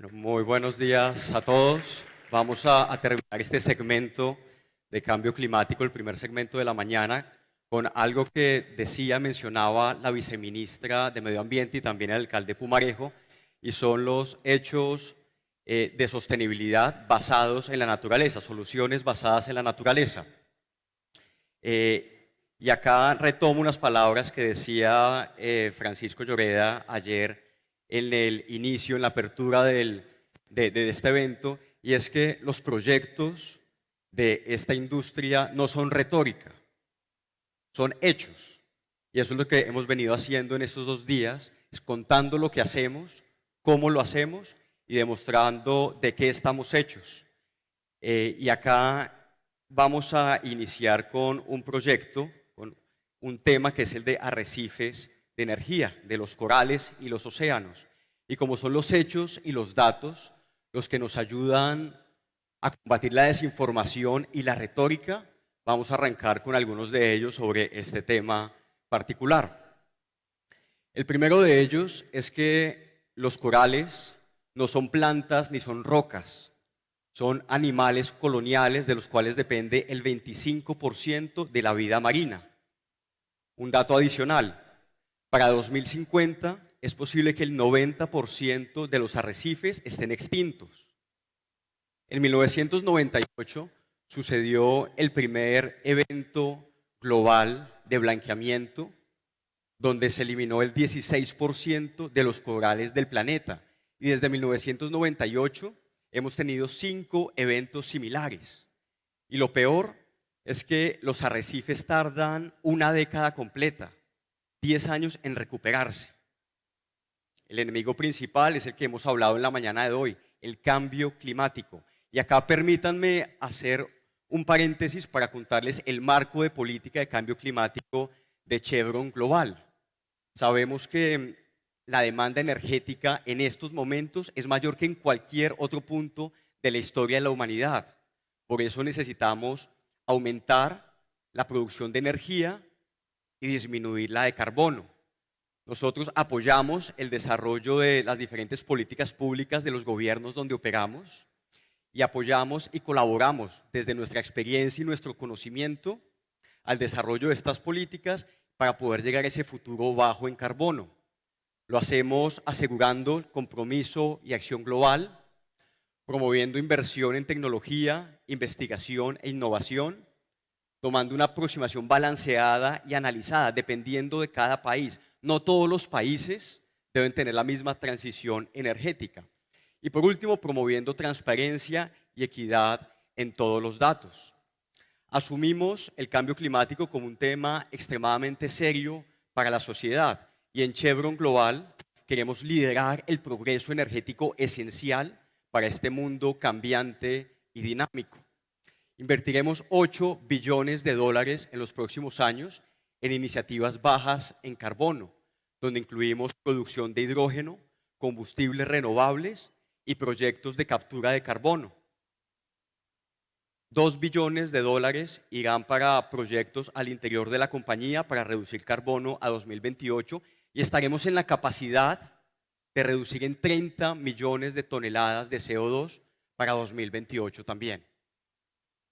Bueno, muy buenos días a todos. Vamos a, a, terminar este segmento de cambio climático, el primer segmento de la mañana, con algo que decía, mencionaba la viceministra de Medio Ambiente y también el alcalde Pumarejo, y son los hechos eh, de sostenibilidad basados en la naturaleza, soluciones basadas en la naturaleza. Eh, y acá retomo unas palabras que decía eh, Francisco Lloreda ayer en el inicio, en la apertura del, de, de este evento, y es que los proyectos de esta industria no son retórica, son hechos. Y eso es lo que hemos venido haciendo en estos dos días, es contando lo que hacemos, cómo lo hacemos y demostrando de qué estamos hechos. Eh, y acá vamos a iniciar con un proyecto un tema que es el de arrecifes de energía, de los corales y los océanos. Y como son los hechos y los datos los que nos ayudan a combatir la desinformación y la retórica, vamos a arrancar con algunos de ellos sobre este tema particular. El primero de ellos es que los corales no son plantas ni son rocas, son animales coloniales de los cuales depende el 25% de la vida marina. Un dato adicional, para 2050 es posible que el 90% de los arrecifes estén extintos. En 1998 sucedió el primer evento global de blanqueamiento donde se eliminó el 16% de los corales del planeta. Y desde 1998 hemos tenido cinco eventos similares. Y lo peor es que los arrecifes tardan una década completa, 10 años en recuperarse. El enemigo principal es el que hemos hablado en la mañana de hoy, el cambio climático. Y acá permítanme hacer un paréntesis para contarles el marco de política de cambio climático de Chevron Global. Sabemos que la demanda energética en estos momentos es mayor que en cualquier otro punto de la historia de la humanidad. Por eso necesitamos aumentar la producción de energía y disminuir la de carbono. Nosotros apoyamos el desarrollo de las diferentes políticas públicas de los gobiernos donde operamos y apoyamos y colaboramos desde nuestra experiencia y nuestro conocimiento al desarrollo de estas políticas para poder llegar a ese futuro bajo en carbono. Lo hacemos asegurando compromiso y acción global, promoviendo inversión en tecnología, investigación e innovación, tomando una aproximación balanceada y analizada, dependiendo de cada país. No todos los países deben tener la misma transición energética. Y por último, promoviendo transparencia y equidad en todos los datos. Asumimos el cambio climático como un tema extremadamente serio para la sociedad y en Chevron Global queremos liderar el progreso energético esencial para este mundo cambiante y dinámico. Invertiremos 8 billones de dólares en los próximos años en iniciativas bajas en carbono, donde incluimos producción de hidrógeno, combustibles renovables y proyectos de captura de carbono. 2 billones de dólares irán para proyectos al interior de la compañía para reducir carbono a 2028 y estaremos en la capacidad de reducir en 30 millones de toneladas de CO2 para 2028 también.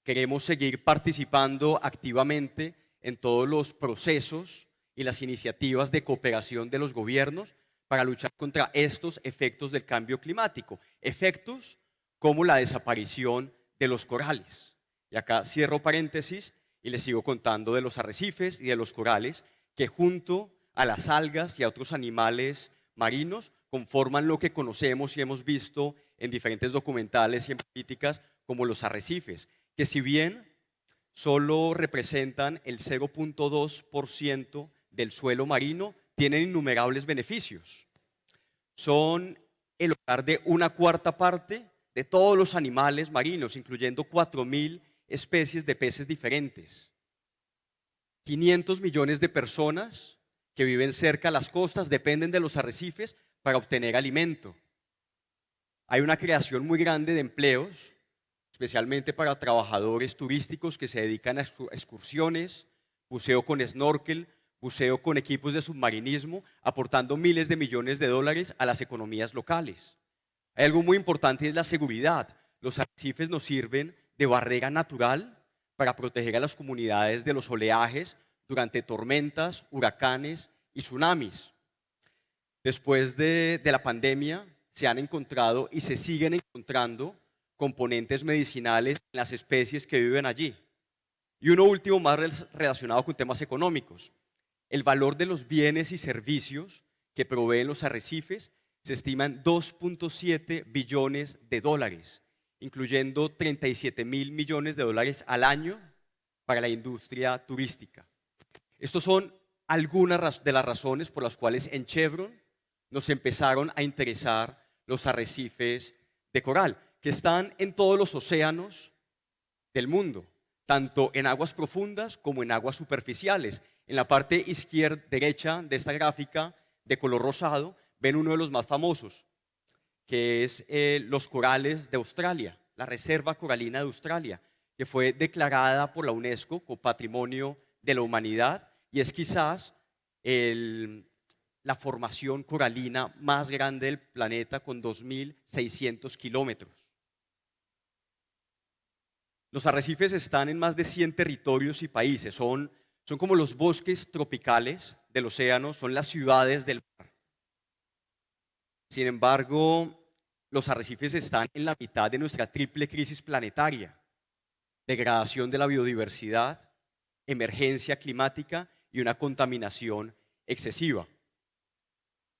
Queremos seguir participando activamente en todos los procesos y las iniciativas de cooperación de los gobiernos para luchar contra estos efectos del cambio climático, efectos como la desaparición de los corales. Y acá cierro paréntesis y les sigo contando de los arrecifes y de los corales que junto a las algas y a otros animales marinos conforman lo que conocemos y hemos visto en diferentes documentales y en políticas como los arrecifes, que si bien solo representan el 0.2% del suelo marino, tienen innumerables beneficios. Son el hogar de una cuarta parte de todos los animales marinos, incluyendo 4.000 especies de peces diferentes. 500 millones de personas que viven cerca de las costas dependen de los arrecifes para obtener alimento. Hay una creación muy grande de empleos especialmente para trabajadores turísticos que se dedican a excursiones, buceo con snorkel, buceo con equipos de submarinismo, aportando miles de millones de dólares a las economías locales. Hay algo muy importante es la seguridad. Los arrecifes nos sirven de barrera natural para proteger a las comunidades de los oleajes durante tormentas, huracanes y tsunamis. Después de, la pandemia se han encontrado y se siguen encontrando componentes medicinales en las especies que viven allí. Y uno último más relacionado con temas económicos. El valor de los bienes y servicios que proveen los arrecifes se estima en 2.7 billones de dólares incluyendo 37 mil millones de dólares al año para la industria turística. Estas son algunas de las razones por las cuales en Chevron nos empezaron a interesar los arrecifes de coral, que están en todos los océanos del mundo, tanto en aguas profundas como en aguas superficiales. En la parte izquierda derecha de esta gráfica de color rosado ven uno de los más famosos, que es eh, los corales de Australia, la Reserva Coralina de Australia, que fue declarada por la UNESCO como Patrimonio de la Humanidad y es quizás la formación coralina más grande del planeta con 2.600 kilómetros. Los arrecifes están en más de 100 territorios y países, son, son como los bosques tropicales del océano, son las ciudades del mar. Sin embargo, los arrecifes están en la mitad de nuestra triple crisis planetaria. Degradación de la biodiversidad, emergencia climática y una contaminación excesiva.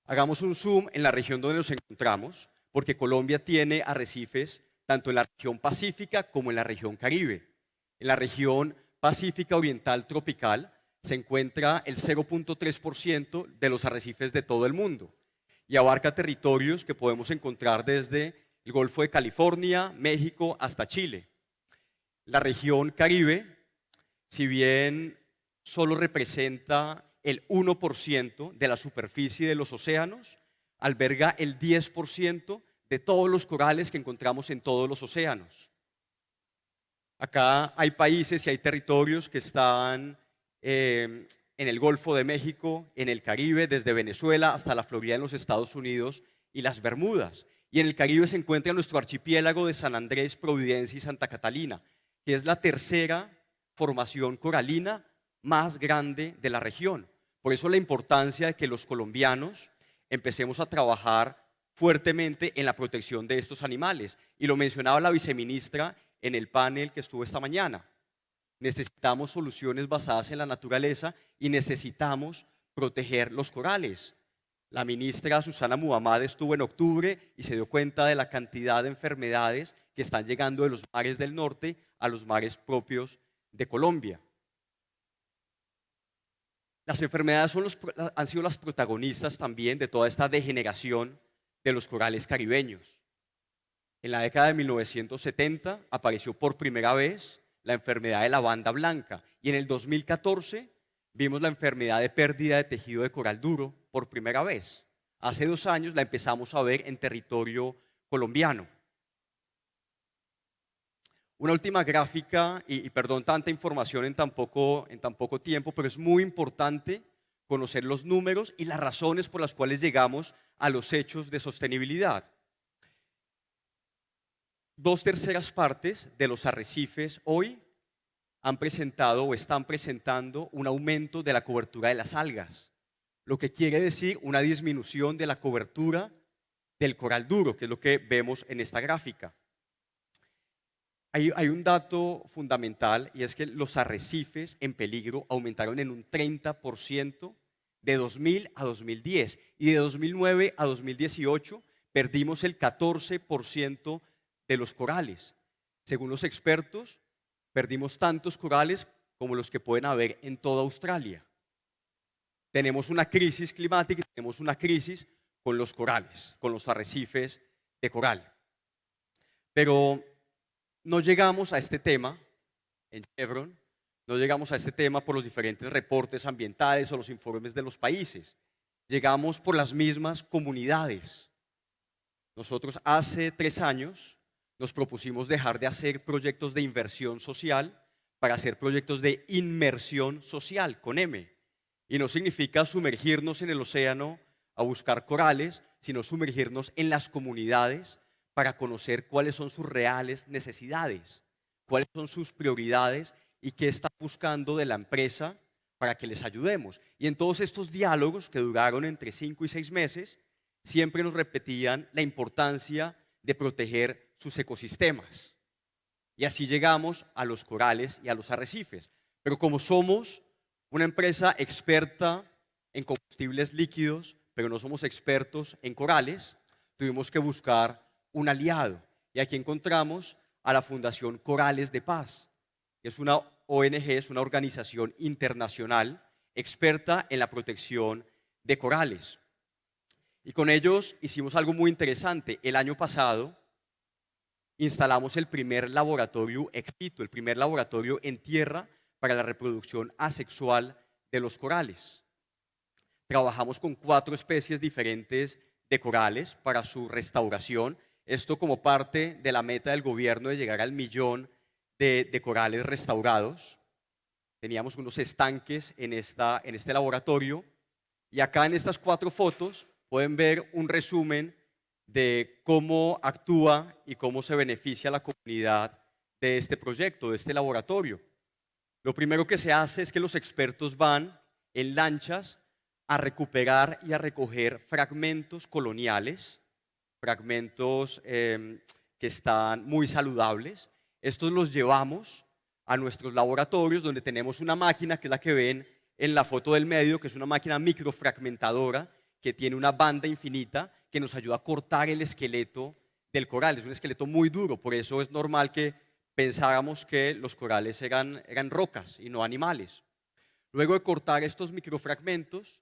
Hagamos un zoom en la región donde nos encontramos, porque Colombia tiene arrecifes tanto en la región pacífica como en la región caribe. En la región pacífica oriental tropical se encuentra el 0.3% de los arrecifes de todo el mundo y abarca territorios que podemos encontrar desde el Golfo de California, México, hasta Chile. La región Caribe, si bien solo representa el 1% de la superficie de los océanos, alberga el 10% de todos los corales que encontramos en todos los océanos. Acá hay países y hay territorios que están eh, en el Golfo de México, en el Caribe, desde Venezuela hasta la Florida en los Estados Unidos y las Bermudas. Y en el Caribe se encuentra nuestro archipiélago de San Andrés, Providencia y Santa Catalina, que es la tercera formación coralina más grande de la región. Por eso la importancia de que los colombianos empecemos a trabajar fuertemente en la protección de estos animales. Y lo mencionaba la viceministra en el panel que estuvo esta mañana. Necesitamos soluciones basadas en la naturaleza y necesitamos proteger los corales. La ministra Susana Muhammad estuvo en octubre y se dio cuenta de la cantidad de enfermedades que están llegando de los mares del norte a los mares propios de Colombia. Las enfermedades han sido las protagonistas también de toda esta degeneración de los corales caribeños. En la década de 1970 apareció por primera vez la enfermedad de la banda blanca. Y en el 2014 vimos la enfermedad de pérdida de tejido de coral duro por primera vez. Hace dos años la empezamos a ver en territorio colombiano. Una última gráfica, y, perdón tanta información en tan, poco, en tan poco tiempo, pero es muy importante conocer los números y las razones por las cuales llegamos a los hechos de sostenibilidad dos terceras partes de los arrecifes hoy han presentado o están presentando un aumento de la cobertura de las algas, lo que quiere decir una disminución de la cobertura del coral duro, que es lo que vemos en esta gráfica. Hay, hay, un dato fundamental y es que los arrecifes en peligro aumentaron en un 30% de 2000 a 2010 y de 2009 a 2018 perdimos el 14% de los corales. Según los expertos, perdimos tantos corales como los que pueden haber en toda Australia. Tenemos una crisis climática tenemos una crisis con los corales, con los arrecifes de coral. Pero no llegamos a este tema en Chevron, no llegamos a este tema por los diferentes reportes ambientales o los informes de los países. Llegamos por las mismas comunidades. Nosotros hace tres años nos propusimos dejar de hacer proyectos de inversión social para hacer proyectos de inmersión social, con M. Y no significa sumergirnos en el océano a buscar corales, sino sumergirnos en las comunidades para conocer cuáles son sus reales necesidades, cuáles son sus prioridades y qué está buscando de la empresa para que les ayudemos. Y en todos estos diálogos que duraron entre cinco y seis meses, siempre nos repetían la importancia de proteger sus ecosistemas. Y así llegamos a los corales y a los arrecifes. Pero como somos una empresa experta en combustibles líquidos, pero no somos expertos en corales, tuvimos que buscar un aliado. Y aquí encontramos a la Fundación Corales de Paz, es una ONG, es una organización internacional experta en la protección de corales. Y con ellos hicimos algo muy interesante. El año pasado instalamos el primer laboratorio exito, el primer laboratorio en tierra para la reproducción asexual de los corales. Trabajamos con cuatro especies diferentes de corales para su restauración. Esto como parte de la meta del gobierno de llegar al millón de, corales restaurados. Teníamos unos estanques en, esta, en este laboratorio y acá en estas cuatro fotos pueden ver un resumen de cómo actúa y cómo se beneficia la comunidad de este proyecto, de este laboratorio. Lo primero que se hace es que los expertos van en lanchas a recuperar y a recoger fragmentos coloniales, fragmentos em, que están muy saludables. Estos los llevamos a nuestros laboratorios donde tenemos una máquina que es la que ven en la foto del medio, que es una máquina microfragmentadora que tiene una banda infinita que nos ayuda a cortar el esqueleto del coral. Es un esqueleto muy duro, por eso es normal que pensábamos que los corales eran, eran rocas y no animales. Luego de cortar estos microfragmentos,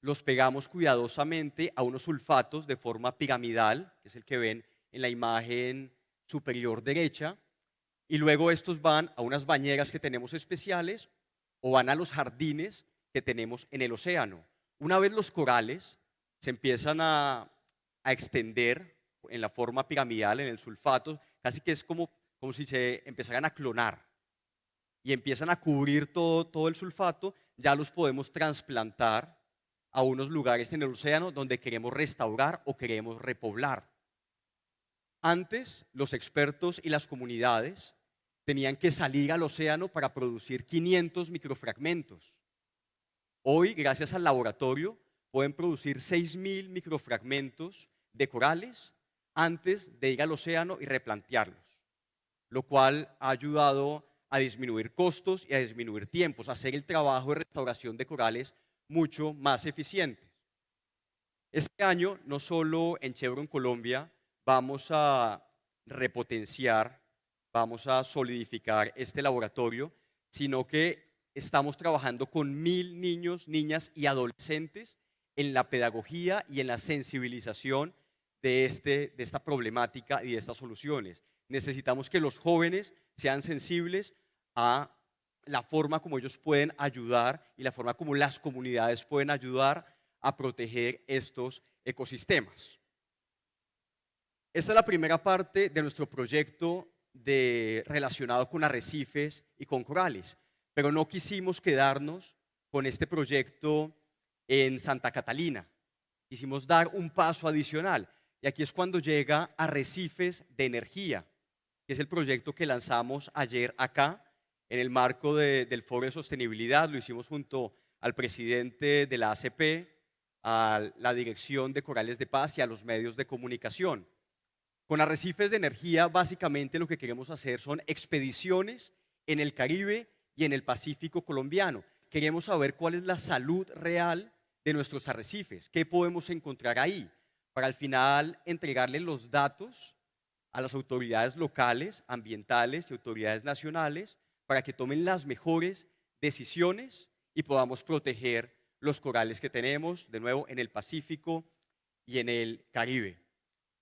los pegamos cuidadosamente a unos sulfatos de forma piramidal, que es el que ven en la imagen superior derecha, y luego estos van a unas bañeras que tenemos especiales o van a los jardines que tenemos en el océano. Una vez los corales se empiezan a, extender en la forma piramidal, en el sulfato, casi que es como, como si se empezaran a clonar y empiezan a cubrir todo, todo el sulfato, ya los podemos trasplantar a unos lugares en el océano donde queremos restaurar o queremos repoblar. Antes, los expertos y las comunidades tenían que salir al océano para producir 500 microfragmentos. Hoy, gracias al laboratorio, pueden producir 6.000 microfragmentos de corales antes de ir al océano y replantearlos, lo cual ha ayudado a disminuir costos y a disminuir tiempos, a hacer el trabajo de restauración de corales mucho más eficiente. Este año, no solo en Chevron Colombia, vamos a repotenciar, vamos a solidificar este laboratorio, sino que estamos trabajando con mil niños, niñas y adolescentes en la pedagogía y en la sensibilización de, este, de esta problemática y de estas soluciones. Necesitamos que los jóvenes sean sensibles a la forma como ellos pueden ayudar y la forma como las comunidades pueden ayudar a proteger estos ecosistemas. Esta es la primera parte de nuestro proyecto de, relacionado con arrecifes y con corales pero no quisimos quedarnos con este proyecto en Santa Catalina. Quisimos dar un paso adicional. Y aquí es cuando llega Arrecifes de Energía, que es el proyecto que lanzamos ayer acá en el marco del Foro de Sostenibilidad. Lo hicimos junto al presidente de la ACP, a la Dirección de Corales de Paz y a los medios de comunicación. Con Arrecifes de Energía, básicamente lo que queremos hacer son expediciones en el Caribe y en el Pacífico colombiano. Queremos saber cuál es la salud real de nuestros arrecifes, qué podemos encontrar ahí, para al final entregarle los datos a las autoridades locales, ambientales y autoridades nacionales para que tomen las mejores decisiones y podamos proteger los corales que tenemos, de nuevo, en el Pacífico y en el Caribe.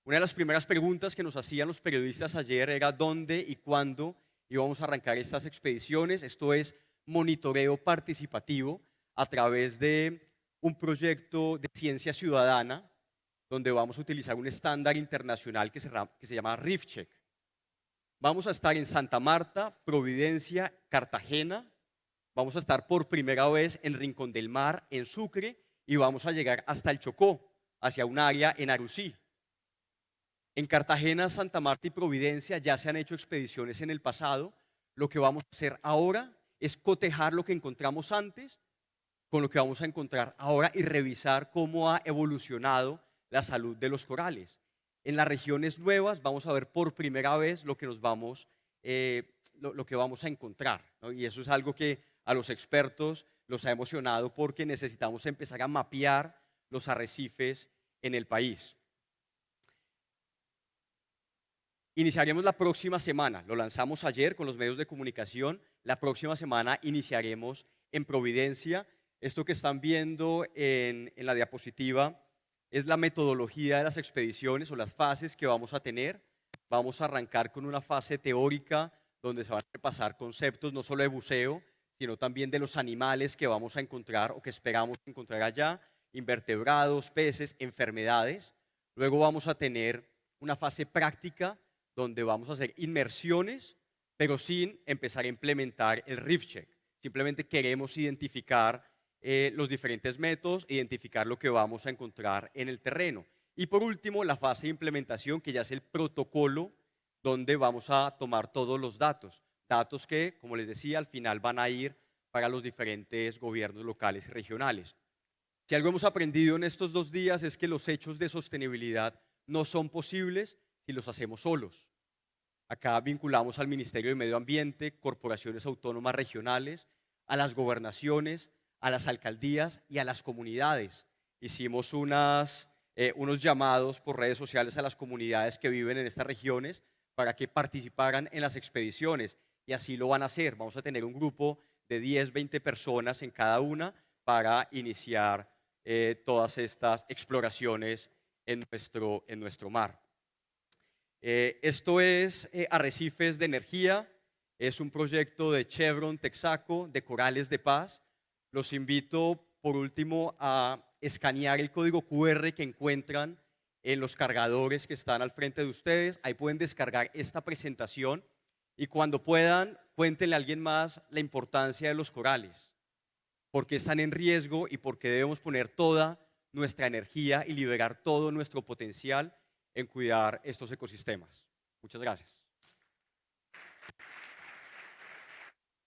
Una de las primeras preguntas que nos hacían los periodistas ayer era dónde y cuándo y vamos a arrancar estas expediciones. Esto es monitoreo participativo a través de un proyecto de ciencia ciudadana donde vamos a utilizar un estándar internacional que se, que se llama RIFCheck. Vamos a estar en Santa Marta, Providencia, Cartagena. Vamos a estar por primera vez en Rincón del Mar, en Sucre, y vamos a llegar hasta el Chocó, hacia un área en Arusí. En Cartagena, Santa Marta y Providencia ya se han hecho expediciones en el pasado. Lo que vamos a hacer ahora es cotejar lo que encontramos antes con lo que vamos a encontrar ahora y revisar cómo ha evolucionado la salud de los corales. En las regiones nuevas vamos a ver por primera vez lo que nos vamos, eh, lo, que vamos a encontrar. Y eso es algo que a los expertos los ha emocionado porque necesitamos empezar a mapear los arrecifes en el país. Iniciaremos la próxima semana, lo lanzamos ayer con los medios de comunicación, la próxima semana iniciaremos en Providencia. Esto que están viendo en, la diapositiva es la metodología de las expediciones o las fases que vamos a tener. Vamos a arrancar con una fase teórica donde se van a repasar conceptos no solo de buceo, sino también de los animales que vamos a encontrar o que esperamos encontrar allá, invertebrados, peces, enfermedades. Luego vamos a tener una fase práctica donde vamos a hacer inmersiones, pero sin empezar a implementar el Reef Check. Simplemente queremos identificar eh, los diferentes métodos, identificar lo que vamos a encontrar en el terreno. Y por último, la fase de implementación, que ya es el protocolo donde vamos a tomar todos los datos. Datos que, como les decía, al final van a ir para los diferentes gobiernos locales y regionales. Si algo hemos aprendido en estos dos días es que los hechos de sostenibilidad no son posibles si los hacemos solos. Acá vinculamos al Ministerio de Medio Ambiente, corporaciones autónomas regionales, a las gobernaciones, a las alcaldías y a las comunidades. Hicimos unas, eh, unos llamados por redes sociales a las comunidades que viven en estas regiones para que participaran en las expediciones y así lo van a hacer. Vamos a tener un grupo de 10, 20 personas en cada una para iniciar eh, todas estas exploraciones en nuestro, en nuestro mar. Eh, esto es eh, Arrecifes de Energía, es un proyecto de Chevron, Texaco, de Corales de Paz. Los invito, por último, a escanear el código QR que encuentran en los cargadores que están al frente de ustedes. Ahí pueden descargar esta presentación y cuando puedan, cuéntenle a alguien más la importancia de los corales, porque están en riesgo y porque debemos poner toda nuestra energía y liberar todo nuestro potencial en cuidar estos ecosistemas. Muchas gracias.